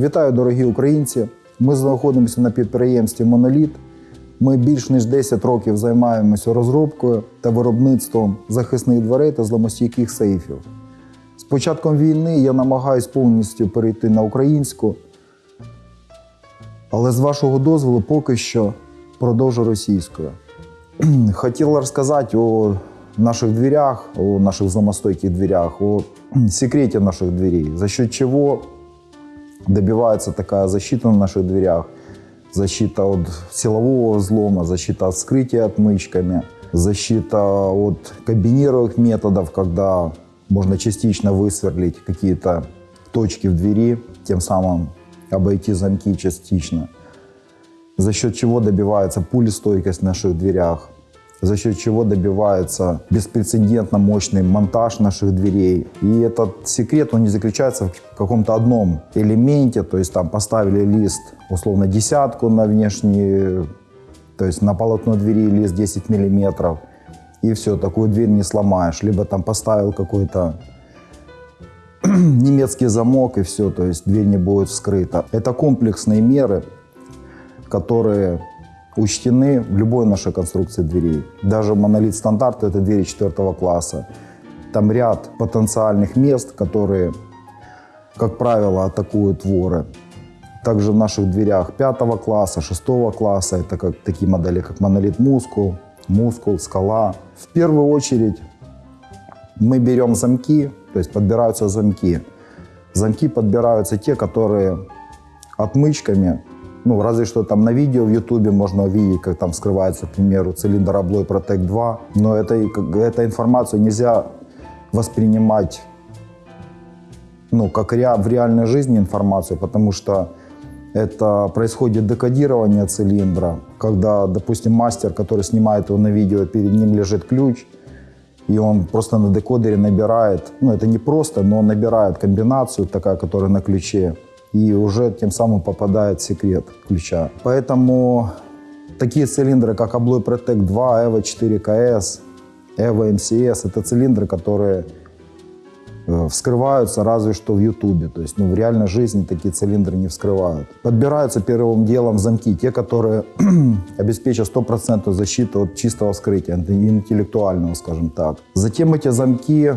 Вітаю, дорогі українці! Ми знаходимося на підприємстві Моноліт. Ми більш ніж 10 років займаємося розробкою та виробництвом захисних дверей та зламостійких сейфів. З початком війни я намагаюсь повністю перейти на українську, але з вашого дозволу поки що продовжу російською. Хотел рассказать о наших дверях, о наших зломостойких дверях, о секрете наших дверей, за счет чего добивается такая защита на наших дверях. Защита от силового взлома, защита от вскрытия отмычками, защита от комбинированных методов, когда можно частично высверлить какие-то точки в двери, тем самым обойти замки частично за счет чего добивается пулестойкость в наших дверях, за счет чего добивается беспрецедентно мощный монтаж наших дверей. И этот секрет, он не заключается в каком-то одном элементе, то есть там поставили лист, условно, десятку на внешний, то есть на полотно двери лист 10 миллиметров, и все, такую дверь не сломаешь. Либо там поставил какой-то немецкий замок, и все, то есть дверь не будет вскрыта. Это комплексные меры, которые учтены в любой нашей конструкции дверей. Даже монолит стандарт – это двери четвертого класса. Там ряд потенциальных мест, которые, как правило, атакуют воры. Также в наших дверях пятого класса, шестого класса, это как, такие модели, как монолит мускул, мускул, скала. В первую очередь мы берем замки, то есть подбираются замки. Замки подбираются те, которые отмычками ну, разве что там на видео в Ютубе можно увидеть, как там скрывается, к примеру, цилиндр Abloy Protect 2. Но это, эту информацию нельзя воспринимать ну, как ре, в реальной жизни информацию, потому что это происходит декодирование цилиндра, когда, допустим, мастер, который снимает его на видео, перед ним лежит ключ, и он просто на декодере набирает, ну это не просто, но он набирает комбинацию такая, которая на ключе, и уже тем самым попадает секрет ключа. Поэтому такие цилиндры, как Abloy Protect 2, EVO 4KS, EVO MCS, это цилиндры, которые э, вскрываются разве что в Ютубе. То есть ну, в реальной жизни такие цилиндры не вскрывают. Подбираются первым делом замки, те, которые обеспечат стопроцентную защиту от чистого вскрытия, интеллектуального, скажем так. Затем эти замки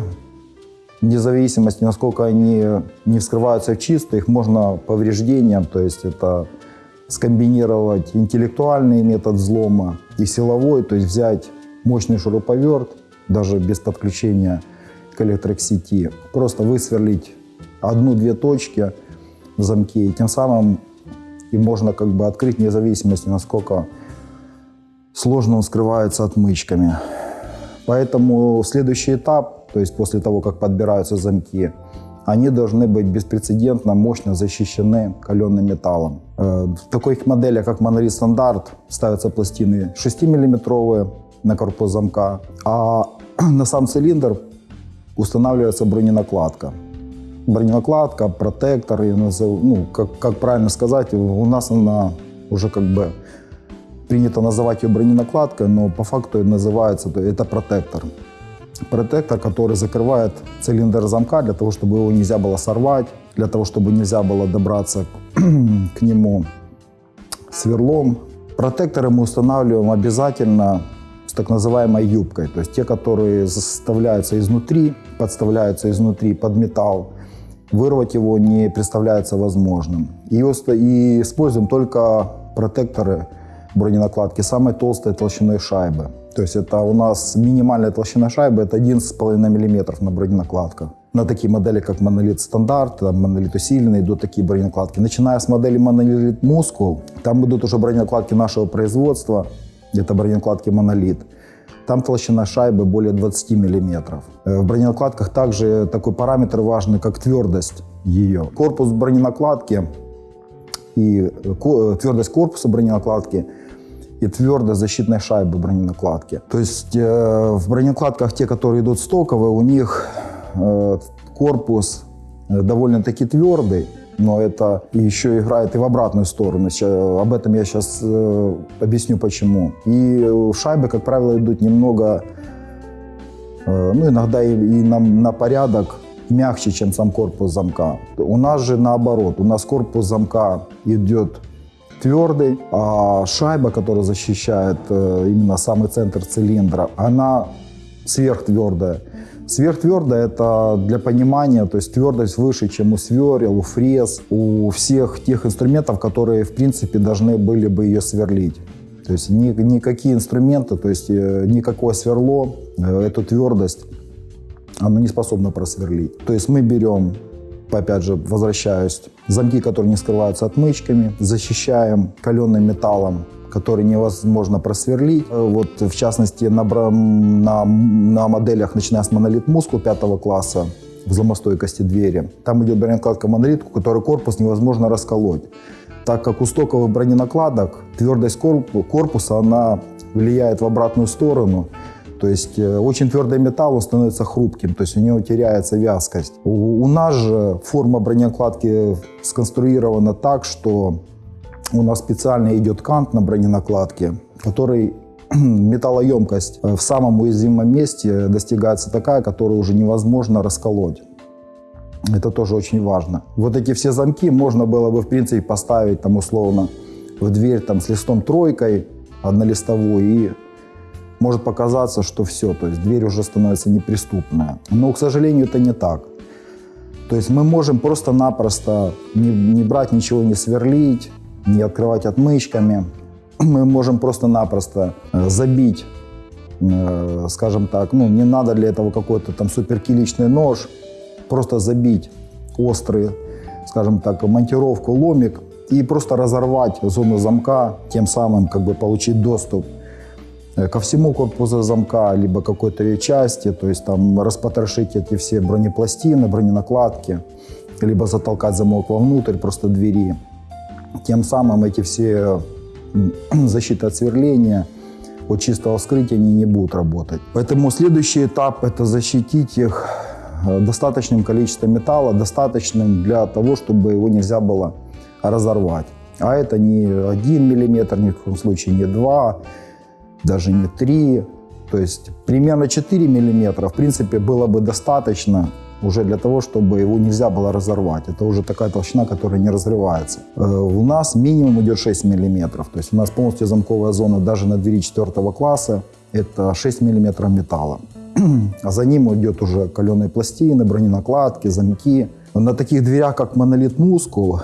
вне зависимости, насколько они не вскрываются чисто, их можно повреждением, то есть это скомбинировать интеллектуальный метод взлома и силовой, то есть взять мощный шуруповерт, даже без подключения к электросети, просто высверлить одну-две точки в замке, и тем самым и можно как бы открыть вне зависимости, насколько сложно он скрывается отмычками. Поэтому следующий этап то есть после того, как подбираются замки, они должны быть беспрецедентно мощно защищены каленым металлом. Э, в таких моделях, как монолит стандарт, ставятся пластины 6-миллиметровые на корпус замка, а на сам цилиндр устанавливается броненакладка. Броненакладка, протектор, ну, как, как правильно сказать, у нас она уже как бы принято называть ее броненакладкой, но по факту называется это протектор протектор, который закрывает цилиндр замка для того, чтобы его нельзя было сорвать, для того, чтобы нельзя было добраться к нему сверлом. Протекторы мы устанавливаем обязательно с так называемой юбкой, то есть те, которые заставляются изнутри, подставляются изнутри под металл. Вырвать его не представляется возможным. И, и используем только протекторы броненакладки самой толстой толщиной шайбы. То есть это у нас минимальная толщина шайбы это 11,5 мм на броненакладках. На такие модели, как монолит стандарт, монолит усиленный, идут такие броненакладки. Начиная с модели монолит мускул, там идут уже броненакладки нашего производства, это броненакладки монолит. Там толщина шайбы более 20 мм. Э, в броненакладках также такой параметр важный, как твердость ее. Корпус броненакладки и э, э, твердость корпуса броненакладки – и твердость защитной шайбы броненакладки. То есть э, в броненакладках, те, которые идут стоковые, у них э, корпус э, довольно-таки твердый, но это еще играет и в обратную сторону. Сейчас, об этом я сейчас э, объясню почему. И шайбы, как правило, идут немного, э, ну иногда и, и на, на порядок мягче, чем сам корпус замка. У нас же наоборот, у нас корпус замка идет твердый, а шайба, которая защищает э, именно самый центр цилиндра, она сверхтвердая. Сверхтвердая это для понимания, то есть твердость выше, чем у сверел, у фрез, у всех тех инструментов, которые в принципе должны были бы ее сверлить. То есть ни, никакие инструменты, то есть э, никакое сверло э, эту твердость оно не способно просверлить. То есть мы берем, опять же, возвращаюсь, замки, которые не скрываются отмычками, защищаем каленым металлом который невозможно просверлить. Э, вот, в частности, на, на, на моделях, начиная с монолит мускул пятого класса, взломостойкости двери, там идет броненакладка монолитку, который корпус невозможно расколоть. Так как у стоковых броненакладок твердость корпуса, она влияет в обратную сторону, то есть э, очень твердый металл он становится хрупким, то есть у него теряется вязкость. У, у нас же форма броненакладки сконструирована так, что у нас специально идет кант на броненакладке, который металлоемкость в самом уязвимом месте достигается такая, которую уже невозможно расколоть. Это тоже очень важно. Вот эти все замки можно было бы, в принципе, поставить там условно в дверь там с листом тройкой однолистовой и может показаться, что все, то есть дверь уже становится неприступная. Но, к сожалению, это не так. То есть мы можем просто-напросто не, не брать ничего, не сверлить, не открывать отмычками. Мы можем просто-напросто э, забить, э, скажем так, ну не надо для этого какой-то там суперкиличный нож, просто забить острый, скажем так, монтировку, ломик и просто разорвать зону замка, тем самым как бы получить доступ ко всему корпусу замка, либо какой-то ее части, то есть там распотрошить эти все бронепластины, броненакладки, либо затолкать замок вовнутрь просто двери. Тем самым эти все защиты от сверления, от чистого вскрытия они не будут работать. Поэтому следующий этап – это защитить их Э, достаточным количеством металла, достаточным для того, чтобы его нельзя было разорвать. А это не 1 мм, ни в коем случае не 2, даже не 3. То есть примерно 4 мм, в принципе, было бы достаточно уже для того, чтобы его нельзя было разорвать. Это уже такая толщина, которая не разрывается. Э, у нас минимум идет 6 мм. То есть у нас полностью замковая зона даже на двери 4 класса это 6 мм металла. а за ним идет уже каленые пластины, броненакладки, замки. На таких дверях, как монолит мускул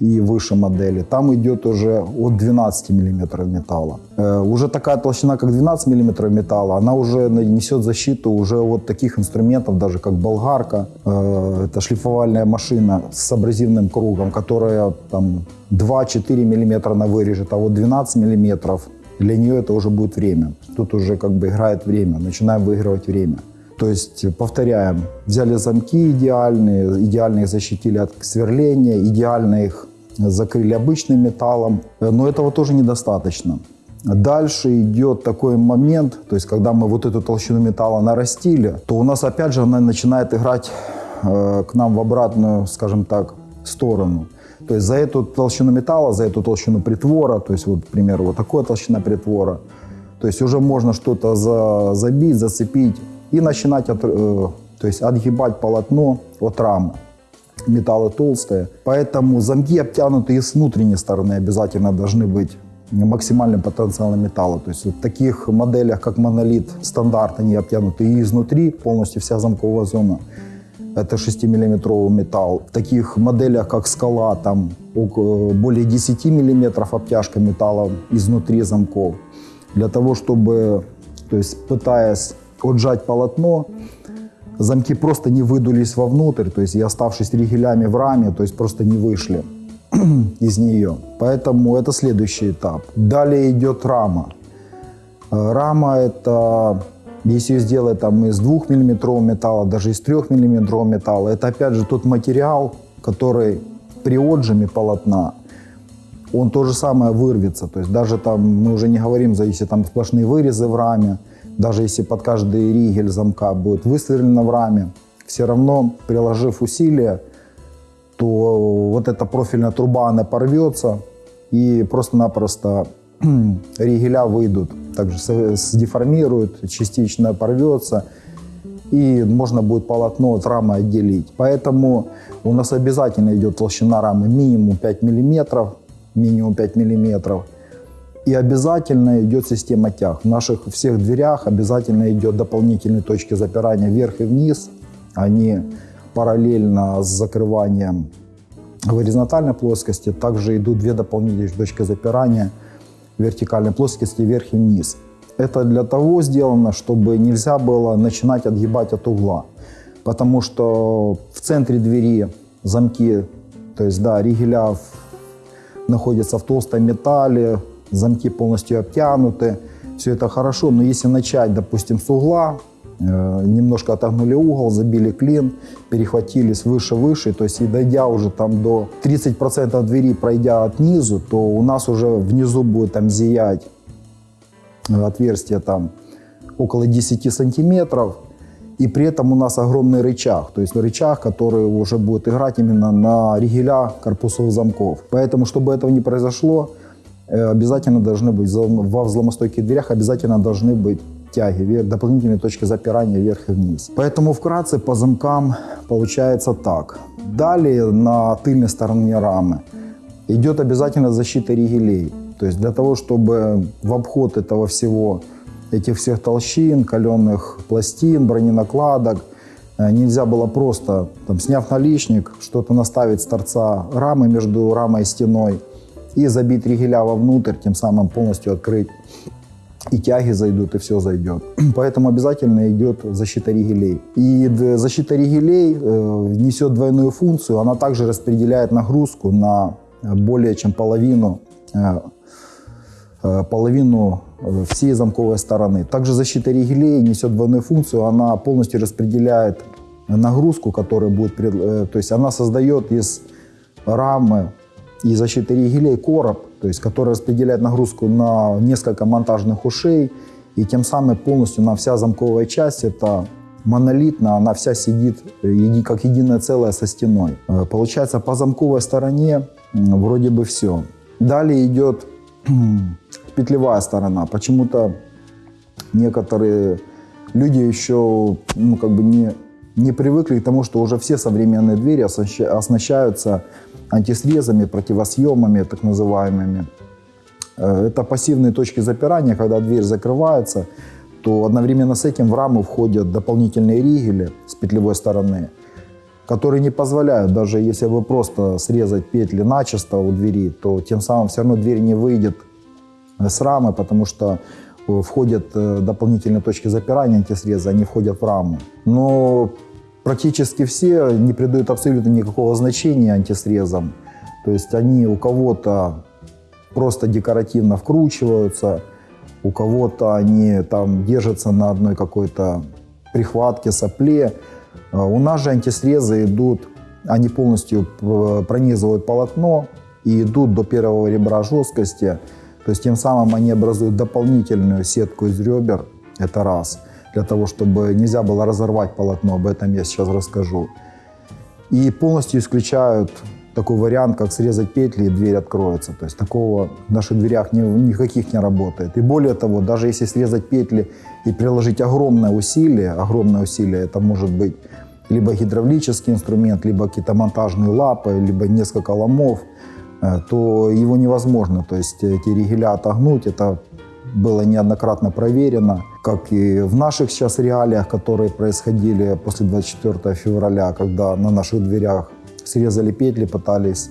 и выше модели, там идет уже от 12 мм металла. Э, уже такая толщина, как 12 мм металла, она уже несет защиту уже от таких инструментов, даже как болгарка. Э, это шлифовальная машина с абразивным кругом, которая там 2-4 мм она вырежет, а вот 12 мм для нее это уже будет время. Тут уже как бы играет время, начинаем выигрывать время. То есть, повторяем, взяли замки идеальные, идеально их защитили от сверления, идеально их закрыли обычным металлом, но этого тоже недостаточно. Дальше идет такой момент, то есть когда мы вот эту толщину металла нарастили, то у нас опять же она начинает играть э, к нам в обратную, скажем так, сторону. То есть за эту толщину металла, за эту толщину притвора, то есть вот, к вот такая толщина притвора, то есть уже можно что-то за, забить, зацепить и начинать от, э, то есть отгибать полотно от рамы. Металлы толстые, поэтому замки обтянутые с внутренней стороны обязательно должны быть максимальным потенциалом металла. То есть в таких моделях, как монолит стандарт, они обтянуты и изнутри, полностью вся замковая зона это 6-миллиметровый металл. В таких моделях, как скала, там более 10 миллиметров обтяжка металла изнутри замков. Для того, чтобы, то есть пытаясь отжать полотно, замки просто не выдулись вовнутрь, то есть и оставшись ригелями в раме, то есть просто не вышли из нее. Поэтому это следующий этап. Далее идет рама. Э, рама это если ее сделать там из 2 миллиметрового металла, даже из 3 миллиметрового металла, это опять же тот материал, который при отжиме полотна, он то же самое вырвется. То есть даже там, мы уже не говорим, за там сплошные вырезы в раме, даже если под каждый ригель замка будет высверлено в раме, все равно, приложив усилия, то вот эта профильная труба, она порвется, и просто-напросто ригеля выйдут также сдеформирует, частично порвется. и можно будет полотно от рамы отделить. Поэтому у нас обязательно идет толщина рамы минимум 5 мм, минимум 5 мм. И обязательно идет система тяг. В наших всех дверях обязательно идет дополнительные точки запирания вверх и вниз. Они параллельно с закрыванием горизонтальной плоскости. Также идут две дополнительные точки запирания вертикальной плоскости вверх и вниз. Это для того сделано, чтобы нельзя было начинать отгибать от угла. Потому что в центре двери замки, то есть да, ригеля находятся в толстом металле, замки полностью обтянуты, все это хорошо, но если начать, допустим, с угла, э, немножко отогнули угол, забили клин, перехватились выше-выше, то есть и дойдя уже там до 30% двери, пройдя от низу, то у нас уже внизу будет там зиять отверстие там около 10 сантиметров, и при этом у нас огромный рычаг, то есть рычаг, который уже будет играть именно на ригеля корпусов замков. Поэтому, чтобы этого не произошло, э, обязательно должны быть, во взломостойких дверях обязательно должны быть тяги, дополнительные точки запирания вверх и вниз. Поэтому вкратце по замкам получается так. Далее на тыльной стороне рамы идет обязательно защита ригелей. То есть для того, чтобы в обход этого всего, этих всех толщин, каленых пластин, броненакладок, э, нельзя было просто, там, сняв наличник, что-то наставить с торца рамы между рамой и стеной и забить ригеля вовнутрь, тем самым полностью открыть. И тяги зайдут, и все зайдет. Поэтому обязательно идет защита ригелей. И защита ригелей э, несет двойную функцию. Она также распределяет нагрузку на более чем половину э, Э, половину э, всей замковой стороны. Также защита ригелей несет двойную функцию, она полностью распределяет нагрузку, которая будет, э, то есть она создает из рамы и защиты ригелей короб, то есть который распределяет нагрузку на несколько монтажных ушей, и тем самым полностью на вся замковая часть это монолитно, она вся сидит как единое целое со стеной. Получается, по замковой стороне вроде бы все. Далее идет петлевая сторона. Почему-то некоторые люди еще ну, как бы не, не привыкли к тому, что уже все современные двери оснащаются антисрезами, противосъемами, так называемыми. Э, это пассивные точки запирания, когда дверь закрывается, то одновременно с этим в раму входят дополнительные ригели с петлевой стороны, которые не позволяют, даже если вы просто срезать петли начисто у двери, то тем самым все равно дверь не выйдет с рамы, потому что э, входят э, дополнительные точки запирания антисреза, они входят в раму. Но практически все не придают абсолютно никакого значения антисрезам. То есть они у кого-то просто декоративно вкручиваются, у кого-то они там держатся на одной какой-то прихватке, сопле. А у нас же антисрезы идут, они полностью э, пронизывают полотно и идут до первого ребра жесткости. То есть тем самым они образуют дополнительную сетку из ребер, это раз, для того, чтобы нельзя было разорвать полотно, об этом я сейчас расскажу. И полностью исключают такой вариант, как срезать петли и дверь откроется. То есть такого в наших дверях ни, никаких не работает. И более того, даже если срезать петли и приложить огромное усилие, огромное усилие, это может быть либо гидравлический инструмент, либо какие-то монтажные лапы, либо несколько ломов – Э, то его невозможно, то есть эти ригеля отогнуть, это было неоднократно проверено, как и в наших сейчас реалиях, которые происходили после 24 февраля, когда на наших дверях срезали петли, пытались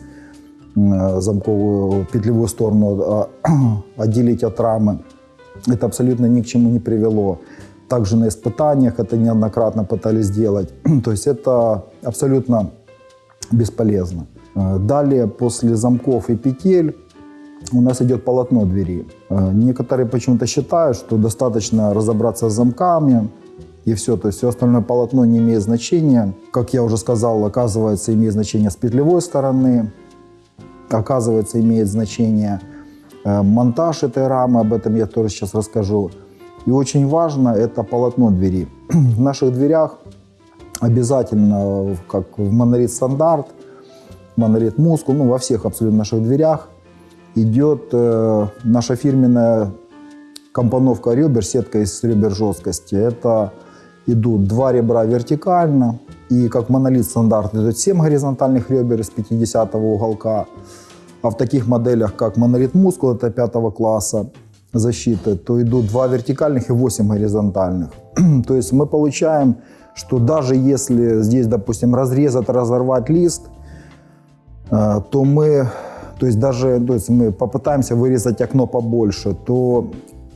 э, замковую петлевую сторону а, отделить от рамы. Это абсолютно ни к чему не привело. Также на испытаниях это неоднократно пытались сделать. То есть это абсолютно бесполезно. Э, далее, после замков и петель, у нас идет полотно двери. Э, некоторые почему-то считают, что достаточно разобраться с замками, и все. То есть все остальное полотно не имеет значения. Как я уже сказал, оказывается, имеет значение с петлевой стороны. Оказывается, имеет значение э, монтаж этой рамы, об этом я тоже сейчас расскажу. И очень важно это полотно двери. В наших дверях обязательно, как в монолит стандарт, монолит мускул, ну во всех абсолютно наших дверях идет э, наша фирменная компоновка ребер, сетка из ребер жесткости. Это идут два ребра вертикально, и как монолит стандарт идет 7 горизонтальных ребер из 50 уголка. А в таких моделях, как монолит мускул, это пятого класса защиты, то идут два вертикальных и 8 горизонтальных. то есть мы получаем, что даже если здесь, допустим, разрезать, разорвать лист, э, то мы, то есть даже то есть мы попытаемся вырезать окно побольше, то,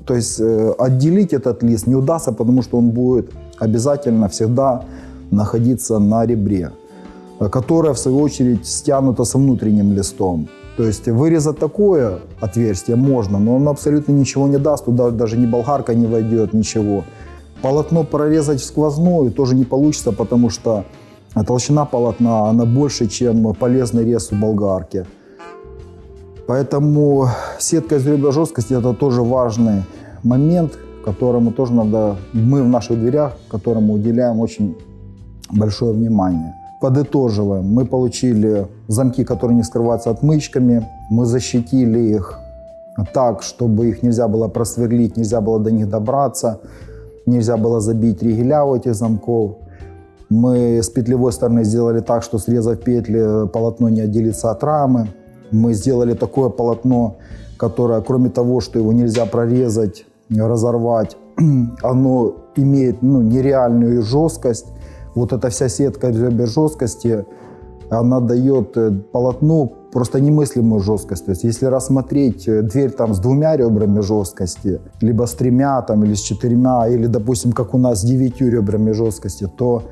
то есть э, отделить этот лист не удастся, потому что он будет обязательно всегда находиться на ребре, которое, в свою очередь, стянуто с внутренним листом. То есть вырезать такое отверстие можно, но оно абсолютно ничего не даст, туда даже ни болгарка не войдет, ничего. Полотно прорезать сквозную тоже не получится, потому что толщина полотна она больше, чем полезный рез у болгарки. Поэтому сетка из ребра жесткости это тоже важный момент, которому тоже надо, мы в наших дверях, которому уделяем очень большое внимание. Подытоживаем. Мы получили замки, которые не скрываются отмычками. Мы защитили их так, чтобы их нельзя было просверлить, нельзя было до них добраться, нельзя было забить ригеля у этих замков. Мы с петлевой стороны сделали так, что срезав петли, полотно не отделится от рамы. Мы сделали такое полотно, которое, кроме того, что его нельзя прорезать, разорвать, оно имеет ну, нереальную жесткость вот эта вся сетка ребер жесткости, она дает э, полотну просто немыслимую жесткость. То есть если рассмотреть э, дверь там с двумя ребрами жесткости, либо с тремя там, или с четырьмя, или, допустим, как у нас с девятью ребрами жесткости, то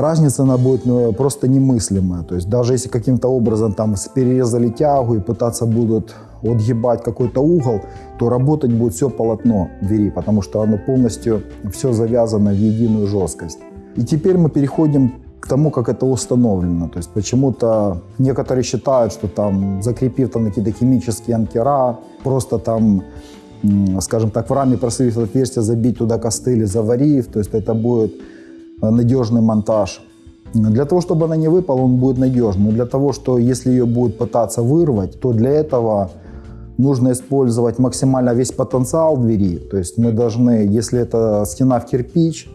разница она будет ну, просто немыслимая. То есть даже если каким-то образом там перерезали тягу и пытаться будут отгибать какой-то угол, то работать будет все полотно двери, потому что оно полностью все завязано в единую жесткость. И теперь мы переходим к тому, как это установлено. То есть почему-то некоторые считают, что там, закрепив там какие-то химические анкера, просто там, скажем так, в раме просверлив отверстие, забить туда костыли, заварив, то есть это будет надежный монтаж. Для того, чтобы она не выпала, он будет надежным. Для того, что если ее будут пытаться вырвать, то для этого нужно использовать максимально весь потенциал двери. То есть мы должны, если это стена в кирпич,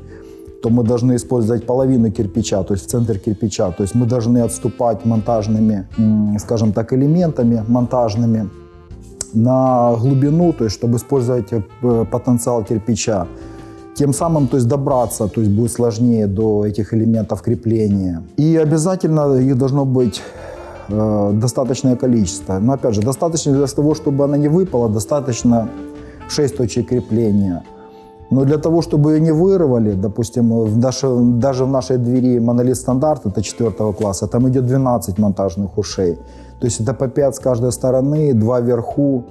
то мы должны использовать половину кирпича, то есть центр кирпича. То есть мы должны отступать монтажными, скажем так, элементами монтажными на глубину, то есть чтобы использовать э, потенциал кирпича. Тем самым то есть добраться то есть будет сложнее до этих элементов крепления. И обязательно их должно быть э, достаточное количество. Но опять же, достаточно для того, чтобы она не выпала, достаточно 6 точек крепления – но для того, чтобы ее не вырвали, допустим, в наше, даже в нашей двери монолит стандарт, это 4 класса, там идет 12 монтажных ушей. То есть это по 5 с каждой стороны, 2 вверху.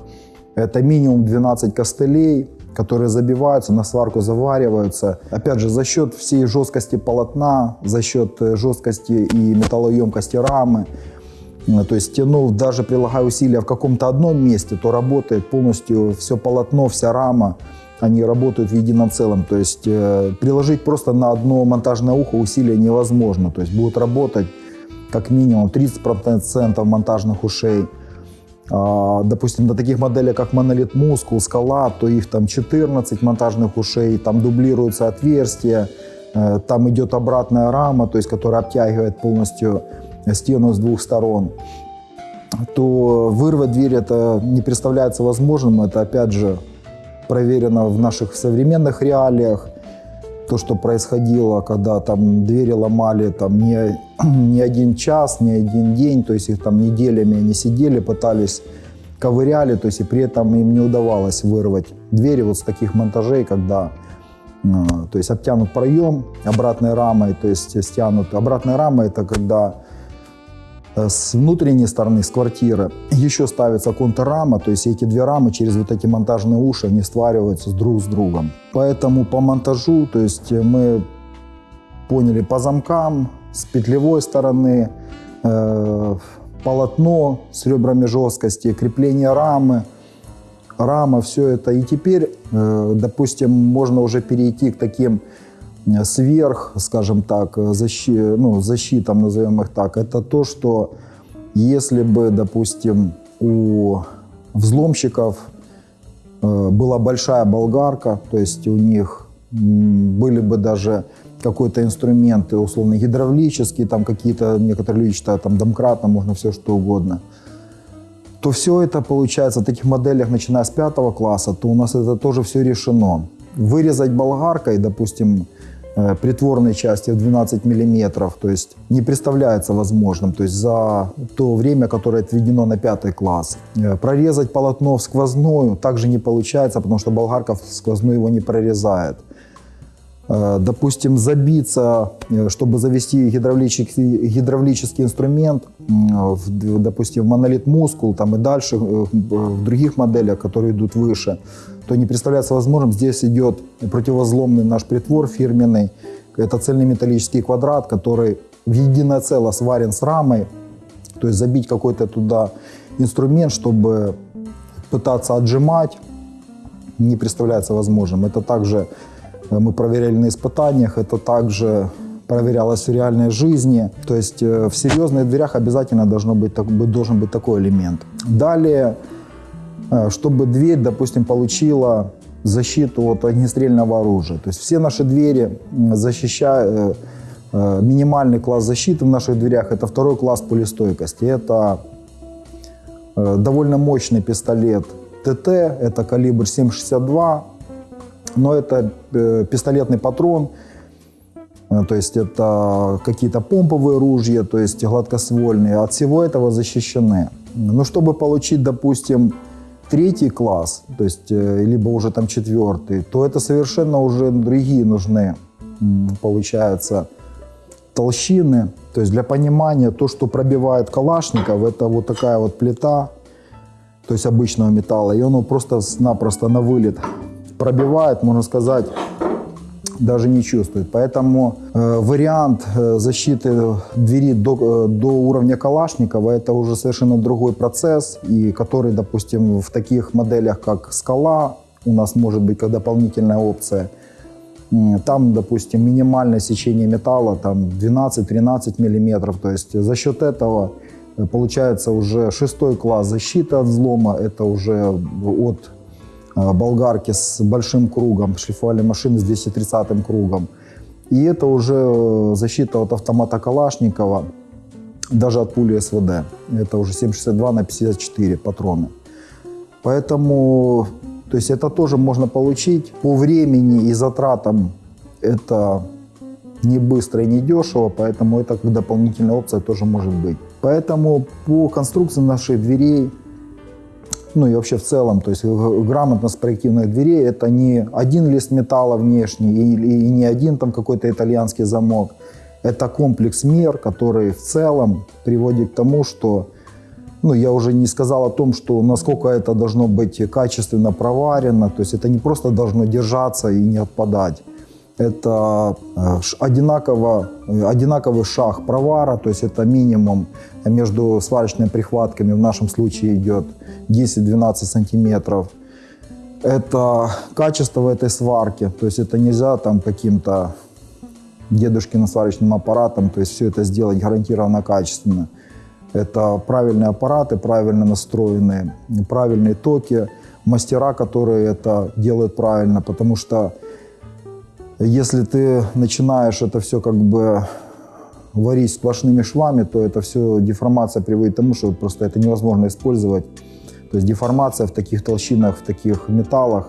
Это минимум 12 костылей, которые забиваются, на сварку завариваются. Опять же, за счет всей жесткости полотна, за счет э, жесткости и металлоемкости рамы, э, то есть, ну, даже прилагая усилия в каком-то одном месте, то работает полностью все полотно, вся рама они работают в едином целом. То есть э, приложить просто на одно монтажное ухо усилия невозможно. То есть будут работать как минимум 30% монтажных ушей. А, допустим, на таких моделях, как монолит мускул, скала, то их там 14 монтажных ушей, там дублируются отверстия, э, там идет обратная рама, то есть, которая обтягивает полностью стену с двух сторон то вырвать дверь это не представляется возможным. Это опять же проверено в наших современных реалиях. То, что происходило, когда там двери ломали там не, не один час, не один день, то есть их там неделями они сидели, пытались ковыряли, то есть и при этом им не удавалось вырвать двери вот с таких монтажей, когда э, то есть обтянут проем обратной рамой, то есть стянут. Обратная рама это когда с внутренней стороны, с квартиры, еще ставится контррама, то есть эти две рамы через вот эти монтажные уши, они свариваются друг с другом. Поэтому по монтажу, то есть мы поняли по замкам, с петлевой стороны, э, полотно с ребрами жесткости, крепление рамы, рама, все это. И теперь, э, допустим, можно уже перейти к таким сверх, скажем так, защи, ну, защитам, назовем их так, это то, что если бы, допустим, у взломщиков э, была большая болгарка, то есть у них были бы даже какой-то инструмент, условно гидравлический, там какие-то, некоторые люди считают, там домкратно, можно все что угодно, то все это получается в таких моделях, начиная с пятого класса, то у нас это тоже все решено. Вырезать болгаркой, допустим, притворной части в 12 миллиметров, то есть не представляется возможным, то есть за то время, которое отведено на пятый класс. Э, Прорезать полотно в сквозную также не получается, потому что болгарка в сквозную его не прорезает. Э, Допустим, забиться, э, чтобы завести гидравлический, гидравлический инструмент, в, допустим, в монолит мускул там и дальше э, в других моделях, которые идут выше, то не представляется возможным. Здесь идет противозломный наш притвор фирменный. Это цельный металлический квадрат, который в единое целое сварен с рамой. То есть забить какой-то туда инструмент, чтобы пытаться отжимать, не представляется возможным. Это также э, мы проверяли на испытаниях, это также проверялось в реальной жизни. То есть э, в серьезных дверях обязательно должно быть, должен быть такой элемент. Далее, чтобы дверь, допустим, получила защиту от огнестрельного оружия. То есть все наши двери защищают, э, минимальный класс защиты в наших дверях – это второй класс пулестойкости. Это Э, довольно мощный пистолет ТТ, это калибр 7,62, но это э, пистолетный патрон, э, то есть это какие-то помповые ружья, то есть гладкоствольные, от всего этого защищены. Но чтобы получить, допустим, третий класс, то есть э, либо уже там четвертый, то это совершенно уже другие нужны, получается, толщины. То есть для понимания, то, что пробивает Калашников, это вот такая вот плита, то есть обычного металла, и оно просто-напросто на вылет пробивает, можно сказать, даже не чувствует. Поэтому э, вариант э, защиты двери до, э, до уровня Калашникова это уже совершенно другой процесс, и который, допустим, в таких моделях, как скала, у нас может быть как дополнительная опция. Там, допустим, минимальное сечение металла там 12-13 миллиметров. То есть за счет этого э, получается уже шестой класс защиты от взлома. Это уже от болгарки с большим кругом, шлифовальной машины с 230 кругом. И это уже э, защита от автомата Калашникова, даже от пули СВД. Это уже 7,62 на 54 патроны. Поэтому, то есть это тоже можно получить по времени и затратам. Это не быстро и не дешево, поэтому это как дополнительная опция тоже может быть. Поэтому по конструкции наших дверей, ну и вообще в целом, то есть г- грамотность проективных дверей это не один лист металла внешний и, и не один там какой-то итальянский замок. Это комплекс мер, который в целом приводит к тому, что ну, я уже не сказал о том, что насколько это должно быть качественно проварено, то есть это не просто должно держаться и не отпадать. Это э, одинаково, э, одинаковый шаг провара, то есть это минимум между сварочными прихватками, в нашем случае идет 10-12 сантиметров. Это качество этой сварки, то есть это нельзя там каким-то дедушкиным сварочным аппаратом, то есть все это сделать гарантированно качественно. Это правильные аппараты, правильно настроенные, правильные токи, мастера, которые это делают правильно, потому что если ты начинаешь это все как бы варить сплошными швами, то это все деформация приводит к тому, что просто это невозможно использовать. То есть деформация в таких толщинах, в таких металлах,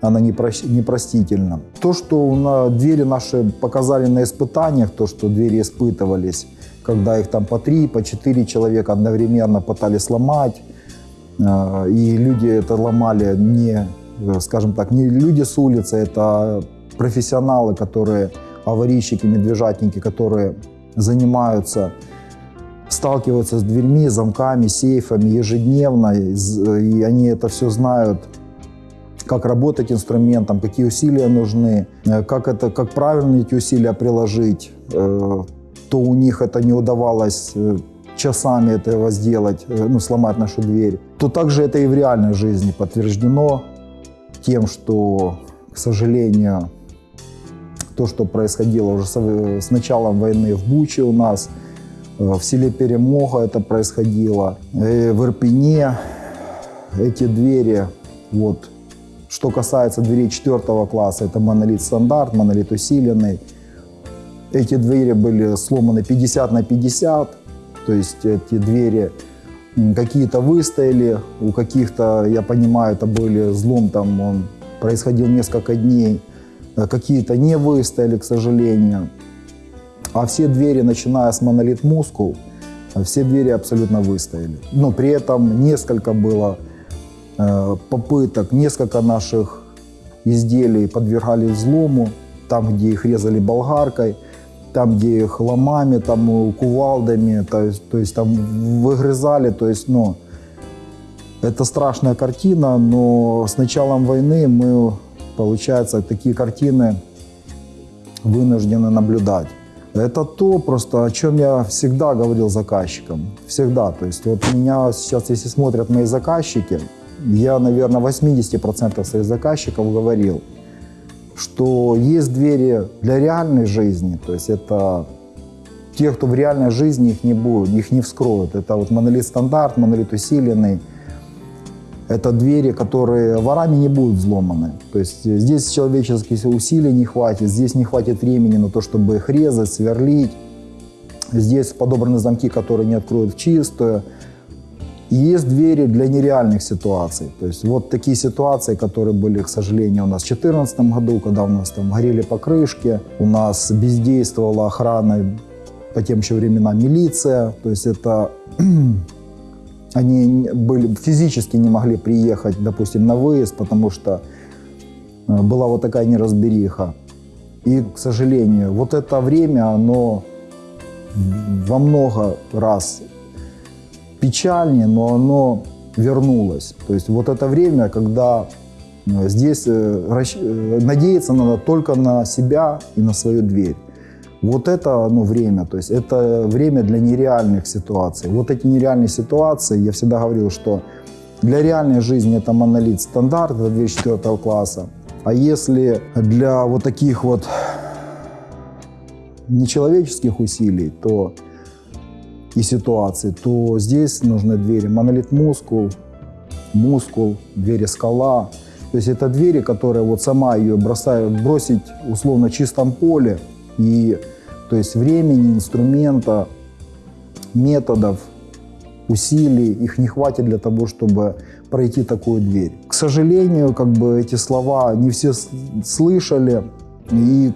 она непростительна. То, что на двери наши показали на испытаниях, то, что двери испытывались, когда их там по три, по четыре человека одновременно пытались сломать, э, и люди это ломали не, э, скажем так, не люди с улицы, это профессионалы, которые аварийщики, медвежатники, которые занимаются, сталкиваются с дверьми, замками, сейфами ежедневно, и они это все знают, как работать инструментом, какие усилия нужны, э, как, это, как правильно эти усилия приложить, э, то у них это не удавалось э, часами этого сделать, ну, сломать нашу дверь, то также это и в реальной жизни подтверждено тем, что, к сожалению, то, что происходило уже с началом войны в Буче у нас, э, в селе Перемога это происходило, э, в Ирпене эти двери, вот, Что касается дверей четвертого класса, это монолит стандарт, монолит усиленный. Эти двери были сломаны 50 на 50, то есть эти двери какие-то выстояли, у каких-то, я понимаю, это были злом, там он происходил несколько дней, какие-то не выстояли, к сожалению. А все двери, начиная с монолит мускул, все двери абсолютно выстояли. Но при этом несколько было э, попыток, несколько наших изделий подвергались взлому, там, где их резали болгаркой, там, где их ломами, там, кувалдами, то есть, то есть там выгрызали, то есть, ну, это страшная картина, но с началом войны мы, получается, такие картины вынуждены наблюдать. Это то просто, о чем я всегда говорил заказчикам. Всегда. То есть вот меня сейчас, если смотрят мои заказчики, я, наверное, 80% своих заказчиков говорил, что есть двери для реальной жизни. То есть это те, кто в реальной жизни их не будет, их не вскроют. Это вот монолит стандарт, монолит усиленный – это двери, которые ворами не будут взломаны. То есть здесь человеческих усилий не хватит, здесь не хватит времени на то, чтобы их резать, сверлить. Здесь подобраны замки, которые не откроют в чистую. Есть двери для нереальных ситуаций. То есть вот такие ситуации, которые были, к сожалению, у нас в 2014 году, когда у нас там горели покрышки, у нас бездействовала охрана по тем еще временам милиция. То есть это они были, физически не могли приехать, допустим, на выезд, потому что э, была вот такая неразбериха. И, к сожалению, вот это время, оно во много раз печальнее, но оно вернулось. То есть вот это время, когда э, здесь э, надеяться надо только на себя и на свою дверь. Вот это ну, время, то есть это время для нереальных ситуаций. Вот эти нереальные ситуации, я всегда говорил, что для реальной жизни это монолит стандарт, это 2004 класса. А если для вот таких вот нечеловеческих усилий, то и ситуаций, то здесь нужны двери монолит мускул, мускул, двери скала. То есть это двери, которые вот сама ее бросают, бросить условно в чистом поле, и то есть времени, инструмента, методов, усилий, их не хватит для того, чтобы пройти такую дверь. К сожалению, как бы эти слова не все слышали, и,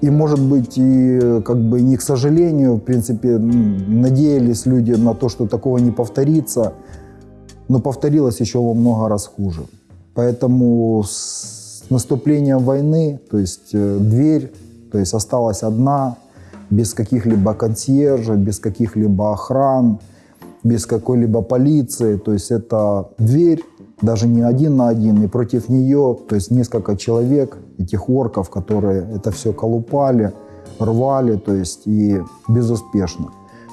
и может быть, и как бы не к сожалению, в принципе, надеялись люди на то, что такого не повторится, но повторилось еще во много раз хуже. Поэтому с наступлением войны, то есть э, дверь то есть осталась одна, без каких-либо консьержей, без каких-либо охран, без какой-либо полиции. То есть это дверь, даже не один на один, и против нее, то есть несколько человек, этих орков, которые это все колупали, рвали, то есть и безуспешно.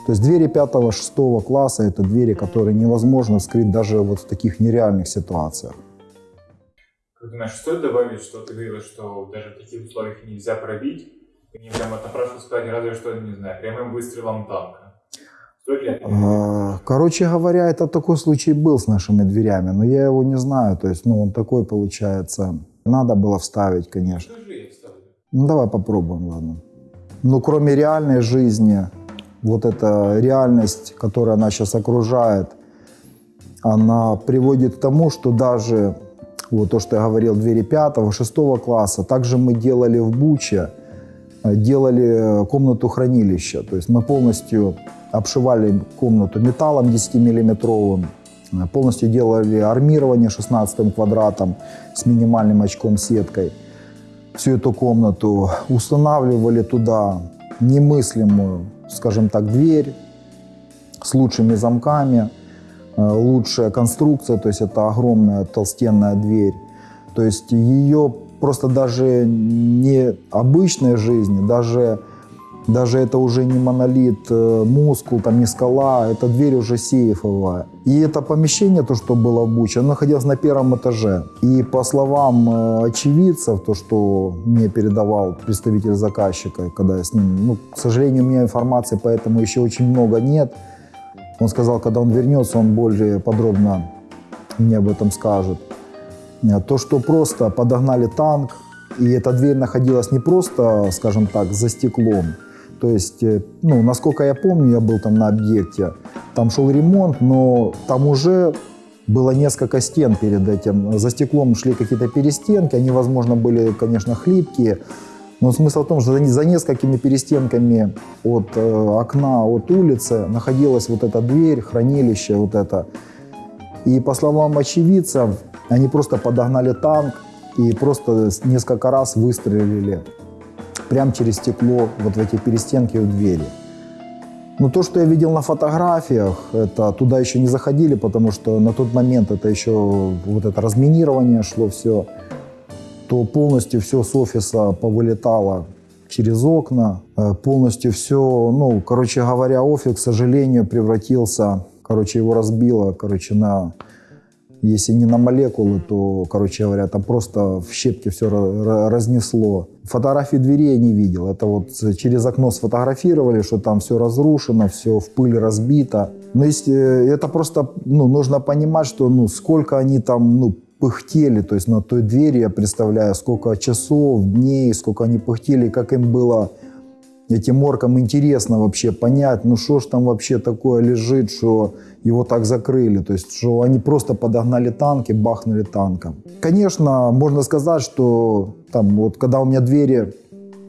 То есть двери 5-6 класса – это двери, которые невозможно вскрыть даже вот в таких нереальных ситуациях. Как думаешь, стоит добавить, что ты говорил, что даже в таких условиях нельзя пробить? Не прямо напрашивал сказать, разве что, не знаю, прямым выстрелом танка. А, короче говоря, это такой случай был с нашими дверями, но я его не знаю. То есть, ну, он такой получается. Надо было вставить, конечно. Ну, давай попробуем, ладно. Ну, кроме реальной жизни, вот эта реальность, которая нас сейчас окружает, она приводит к тому, что даже вот то, что я говорил, двери пятого, шестого класса. Также мы делали в Буче, делали комнату хранилища. То есть мы полностью обшивали комнату металлом 10-миллиметровым, э, полностью делали армирование 16 квадратом с минимальным очком сеткой. Всю эту комнату устанавливали туда немыслимую, скажем так, дверь с лучшими замками – Э, лучшая конструкция, то есть это огромная толстенная дверь. То есть ее просто даже не обычной жизни, даже, даже это уже не монолит, э, мускул, там не скала, это дверь уже сейфовая. И это помещение, то, что было в Буче, оно находилось на первом этаже. И по словам э, очевидцев, то, что мне передавал представитель заказчика, когда я с ним, ну, к сожалению, у меня информации поэтому еще очень много нет, он сказал, когда он вернется, он более подробно мне об этом скажет. Э, То, что просто подогнали танк, и эта дверь находилась не просто, скажем так, за стеклом. То есть, э, ну, насколько я помню, я был там на объекте, там шел ремонт, но там уже было несколько стен перед этим. За стеклом шли какие-то перестенки, они, возможно, были, конечно, хлипкие. Но смысл в том, что за, несколькими перестенками от э, окна, от улицы находилась вот эта дверь, хранилище вот это. И по словам очевидцев, они просто подогнали танк и просто несколько раз выстрелили прямо через стекло вот в эти перестенки у двери. Ну, то, что я видел на фотографиях, это туда еще не заходили, потому что на тот момент это еще вот это разминирование шло все, то полностью все с офиса повылетало через окна, э, полностью все, ну, короче говоря, офис, к сожалению, превратился, короче, его разбило, короче, на, если не на молекулы, то, короче говоря, там просто в щепки все разнесло. Фотографии двери я не видел. Это вот через окно сфотографировали, что там все разрушено, все в пыль разбито. Но если, э, это просто ну, нужно понимать, что ну, сколько они там ну, пыхтели, то есть на той двери я представляю, сколько часов, дней, сколько они пыхтели, как им было этим оркам интересно вообще понять, ну что ж там вообще такое лежит, что его так закрыли. То есть, что они просто подогнали танки, бахнули танком. Конечно, можно сказать, что там вот когда у меня двери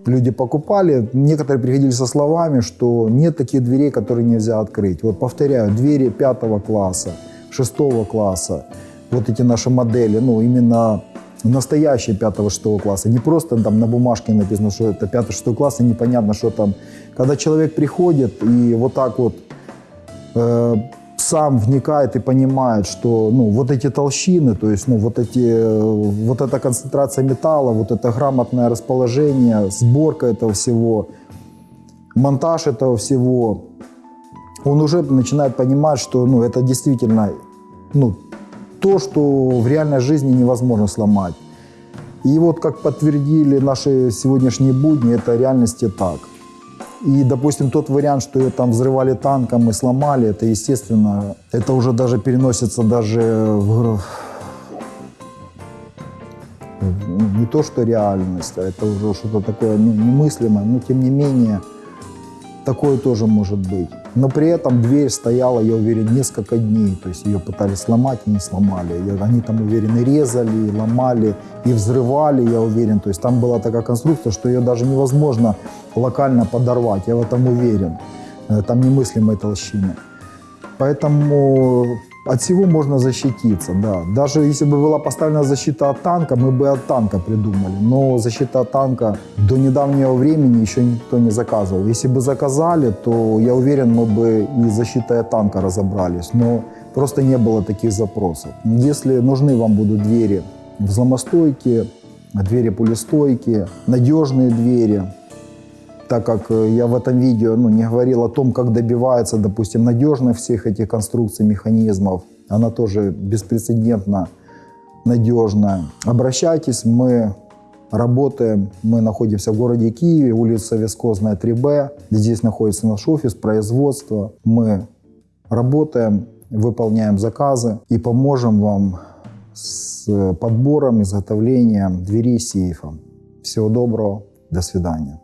люди покупали, некоторые приходили со словами, что нет таких дверей, которые нельзя открыть. Вот повторяю, двери пятого класса, шестого класса, вот эти наши модели, ну именно настоящие пятого-шестого класса, не просто там на бумажке написано, что это пятый-шестой класс, и непонятно, что там. Когда человек приходит и вот так вот э, сам вникает и понимает, что ну, вот эти толщины, то есть ну, вот, эти, э, вот эта концентрация металла, вот это грамотное расположение, сборка этого всего, монтаж этого всего, он уже начинает понимать, что ну, это действительно ну, то, что в реальной жизни невозможно сломать. И вот как подтвердили наши сегодняшние будни, это реальности так. И, допустим, тот вариант, что ее там взрывали танком и сломали, это, естественно, это уже даже переносится даже в, в- не то, что реальность, а это уже что-то такое ну, немыслимое, но тем не менее такое тоже может быть. Но при этом дверь стояла, я уверен, несколько дней. То есть ее пытались сломать и не сломали. Они там, уверен, и резали, и ломали, и взрывали, я уверен. То есть там была такая конструкция, что ее даже невозможно локально подорвать, я в этом уверен. Э, Там немыслимой толщины. Поэтому от всего можно защититься, да. Даже если бы была поставлена защита от танка, мы бы от танка придумали. Но защита от танка до недавнего времени еще никто не заказывал. Если бы заказали, то я уверен, мы бы и защитой от танка разобрались. Но просто не было таких запросов. Если нужны вам будут двери взломостойкие, двери пулестойкие, надежные двери, так как э, я в этом видео ну, не говорил о том, как добивается, допустим, надежность всех этих конструкций, механизмов, она тоже беспрецедентно надежная. Обращайтесь, мы работаем, мы находимся в городе Киеве, улица Вискозная, 3Б. Здесь находится наш офис, производство. Мы работаем, выполняем заказы и поможем вам с подбором, изготовлением дверей сейфа. Всего доброго, до свидания.